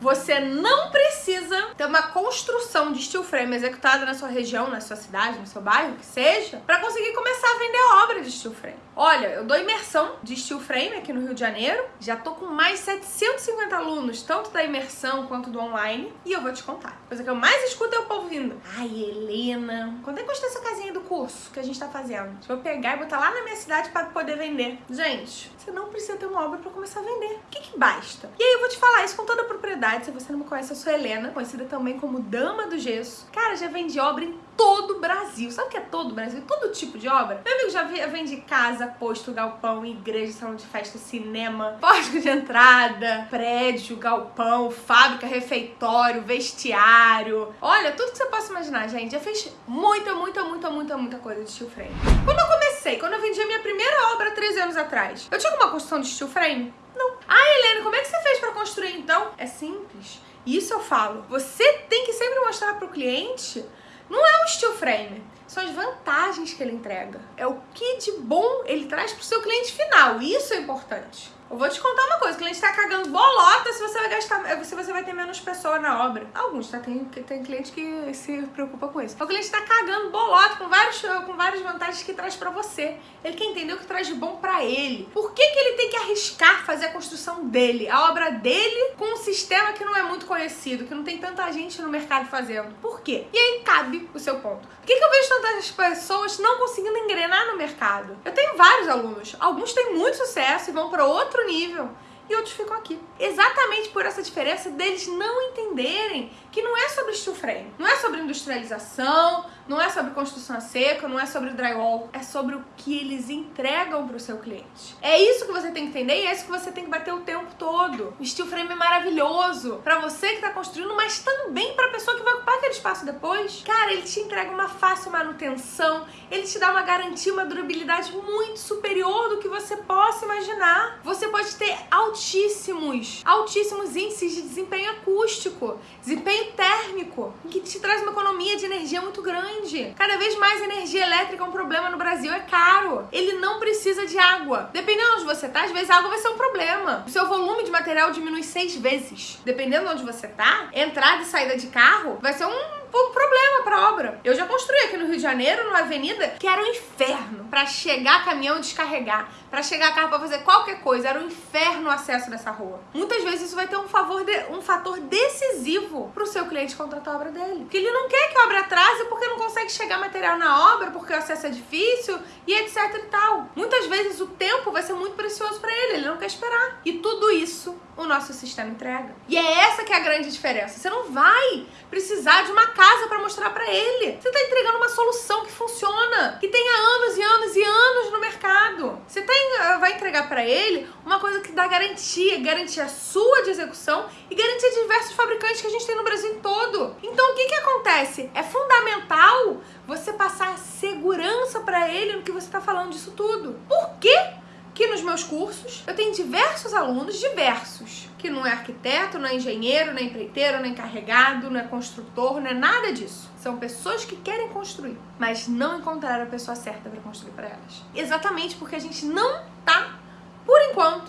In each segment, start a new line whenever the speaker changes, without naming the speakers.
Você não precisa ter uma construção de steel frame executada na sua região, na sua cidade, no seu bairro, que seja, para conseguir começar a vender obra de steel frame. Olha, eu dou imersão de steel frame aqui no Rio de Janeiro. Já tô com mais de 750 alunos, tanto da imersão quanto do online, e eu vou te contar. A coisa que eu mais escuto é o povo vindo. Ai, Helena, quando é que custa essa casinha do curso que a gente tá fazendo? Deixa eu pegar e botar lá na minha cidade para poder vender. Gente, você não precisa ter uma obra para começar a vender. O que que basta? E aí eu vou te falar isso com toda a propriedade. Se você não me conhece, eu sou Helena, conhecida também como Dama do Gesso. Cara, já vendi obra em todo o Brasil. Sabe o que é todo o Brasil? Todo tipo de obra. Meu amigo já vende casa, posto, galpão, igreja, salão de festa, cinema, pórtico de entrada, prédio, galpão, fábrica, refeitório, vestiário. Olha, tudo que você possa imaginar, gente. Já fez muita, muita, muita, muita, muita coisa de steel frame. Quando eu comecei, quando eu vendi a minha primeira obra 13 anos atrás, eu tinha alguma construção de steel frame? Não. Ah, Helena, como é que você fez para construir então? É simples. Isso eu falo. Você tem que sempre mostrar pro cliente não é um steel frame, são as vantagens que ele entrega. É o que de bom ele traz pro seu cliente final. Isso é importante. Eu vou te contar uma coisa, o cliente tá cagando bolota se você vai gastar, se você vai ter menos pessoa na obra. Alguns, tá? Tem, tem cliente que se preocupa com isso. O cliente tá cagando bolota com, vários, com várias vantagens que traz pra você. Ele quer entender o que traz de bom pra ele. Por que que ele tem que arriscar fazer a construção dele, a obra dele, com um sistema que não é muito conhecido, que não tem tanta gente no mercado fazendo? Por quê? E aí cabe o seu ponto. Por que que eu vejo tantas pessoas não conseguindo engrenar no mercado? Eu tenho vários alunos. Alguns têm muito sucesso e vão outro outro nível e outros ficam aqui. Exatamente por essa diferença deles não entenderem que não é sobre steel frame, não é sobre industrialização, não é sobre construção a seco, não é sobre drywall, é sobre o que eles entregam para o seu cliente. É isso que você tem que entender e é isso que você tem que bater o tempo todo. O steel frame é maravilhoso para você que está construindo, mas também para a pessoa que vai ocupar aquele espaço depois. Cara, ele te entrega uma fácil manutenção, ele te dá uma garantia, uma durabilidade muito superior do que você possa imaginar. Você pode ter altíssimos, altíssimos índices de desempenho acústico, desempenho térmico, que te traz uma economia de energia muito grande. Cada vez mais energia elétrica é um problema no Brasil, é caro. Ele não precisa de água. Dependendo de onde você tá, às vezes a água vai ser um problema. O seu volume de material diminui seis vezes. Dependendo de onde você tá, entrada e saída de carro vai ser um um problema pra obra. Eu já construí aqui no Rio de Janeiro, numa avenida, que era um inferno para chegar caminhão descarregar, para chegar carro para fazer qualquer coisa. Era um inferno o acesso nessa rua. Muitas vezes isso vai ter um, favor de, um fator decisivo pro seu cliente contratar a obra dele. Porque ele não quer que a obra atrase porque não consegue chegar material na obra, porque o acesso é difícil e etc e tal. Muitas vezes o tempo vai ser muito precioso para ele, ele não quer esperar. E tudo isso o nosso sistema entrega. E é essa que é a grande diferença. Você não vai precisar de uma casa para mostrar para ele. Você está entregando uma solução que funciona, que tenha anos e anos e anos no mercado. Você tem, eh, vai entregar para ele uma coisa que dá garantia, garantia sua de execução e garantia de diversos fabricantes que a gente tem no Brasil todo. Então o que que acontece? É fundamental você passar segurança para ele no que você está falando disso tudo. Por quê? Que nos meus cursos eu tenho diversos alunos, diversos, que não é arquiteto, não é engenheiro, não é empreiteiro, não é encarregado, não é construtor, não é nada disso. São pessoas que querem construir, mas não encontraram a pessoa certa para construir para elas. Exatamente porque a gente não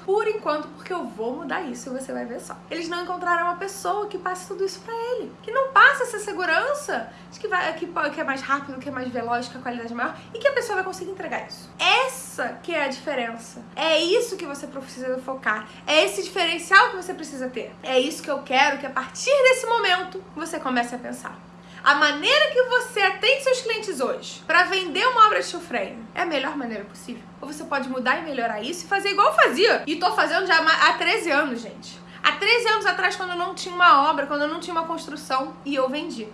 por enquanto, por enquanto, porque eu vou mudar isso e você vai ver só. Eles não encontraram uma pessoa que passe tudo isso pra ele. Que não passa essa segurança de que, vai, que, que é mais rápido, que é mais veloz, que a qualidade é maior e que a pessoa vai conseguir entregar isso. Essa que é a diferença. É isso que você precisa focar. É esse diferencial que você precisa ter. É isso que eu quero que a partir desse momento você comece a pensar. A maneira que você atende seus clientes hoje para vender uma obra de steel é a melhor maneira possível? Ou você pode mudar e melhorar isso e fazer igual eu fazia? E tô fazendo já há 13 anos, gente. Há 13 anos atrás, quando eu não tinha uma obra, quando eu não tinha uma construção, e eu vendi.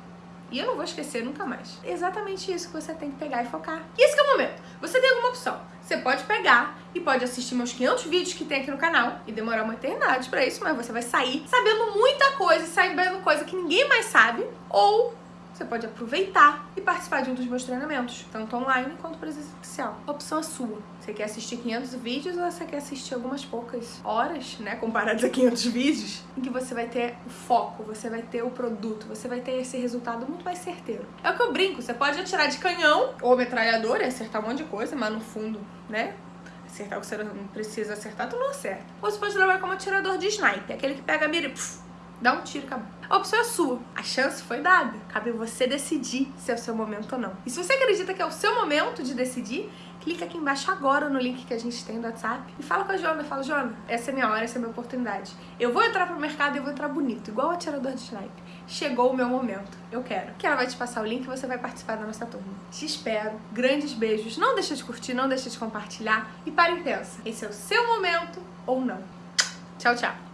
E eu não vou esquecer nunca mais. É exatamente isso que você tem que pegar e focar. E esse é o momento. Você tem alguma opção. Você pode pegar e pode assistir meus 500 vídeos que tem aqui no canal e demorar uma eternidade pra isso, mas você vai sair sabendo muita coisa, sabendo coisa que ninguém mais sabe, ou você pode aproveitar e participar de um dos meus treinamentos, tanto online quanto presencial. Opção é sua. Você quer assistir 500 vídeos ou você quer assistir algumas poucas horas, né, comparados a 500 vídeos, em que você vai ter o foco, você vai ter o produto, você vai ter esse resultado muito mais certeiro. É o que eu brinco, você pode atirar de canhão ou metralhadora e acertar um monte de coisa, mas no fundo, né, acertar o que você não precisa acertar, tu não acerta. Ou você pode trabalhar como atirador de sniper, aquele que pega a mira e puf, Dá um tiro e acabou. A opção é sua. A chance foi dada. Cabe você decidir se é o seu momento ou não. E se você acredita que é o seu momento de decidir, clica aqui embaixo agora no link que a gente tem do WhatsApp e fala com a Jona. Fala, Jona, essa é minha hora, essa é minha oportunidade. Eu vou entrar pro mercado e eu vou entrar bonito, igual o atirador de sniper. Chegou o meu momento. Eu quero. Que ela vai te passar o link e você vai participar da nossa turma. Te espero. Grandes beijos. Não deixa de curtir, não deixa de compartilhar. E para e pensa. Esse é o seu momento ou não. Tchau, tchau.